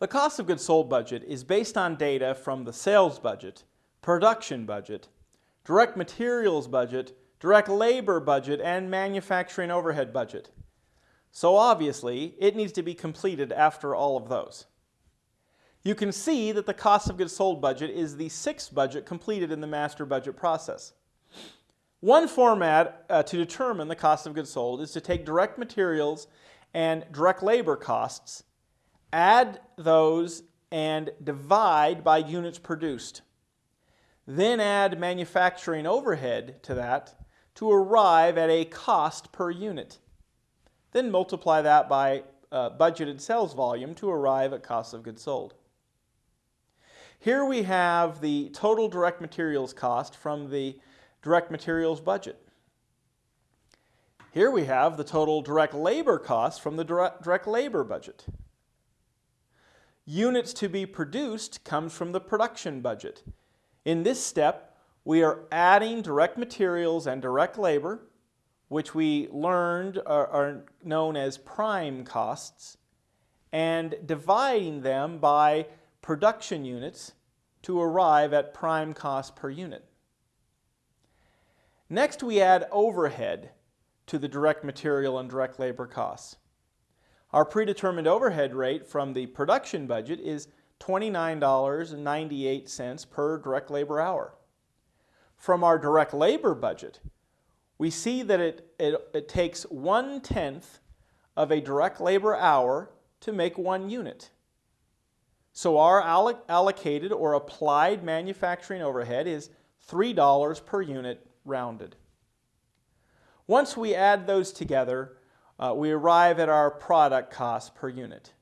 The cost of goods sold budget is based on data from the sales budget, production budget, direct materials budget, direct labor budget, and manufacturing overhead budget. So obviously, it needs to be completed after all of those. You can see that the cost of goods sold budget is the sixth budget completed in the master budget process. One format uh, to determine the cost of goods sold is to take direct materials and direct labor costs add those and divide by units produced. Then add manufacturing overhead to that to arrive at a cost per unit. Then multiply that by uh, budgeted sales volume to arrive at cost of goods sold. Here we have the total direct materials cost from the direct materials budget. Here we have the total direct labor cost from the direct, direct labor budget. Units to be produced comes from the production budget. In this step, we are adding direct materials and direct labor, which we learned are, are known as prime costs, and dividing them by production units to arrive at prime cost per unit. Next, we add overhead to the direct material and direct labor costs. Our predetermined overhead rate from the production budget is $29.98 per direct labor hour. From our direct labor budget, we see that it, it, it takes one-tenth of a direct labor hour to make one unit. So our alloc allocated or applied manufacturing overhead is $3 per unit rounded. Once we add those together, uh, we arrive at our product cost per unit.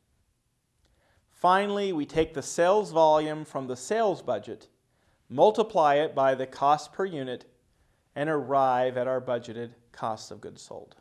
Finally, we take the sales volume from the sales budget, multiply it by the cost per unit, and arrive at our budgeted cost of goods sold.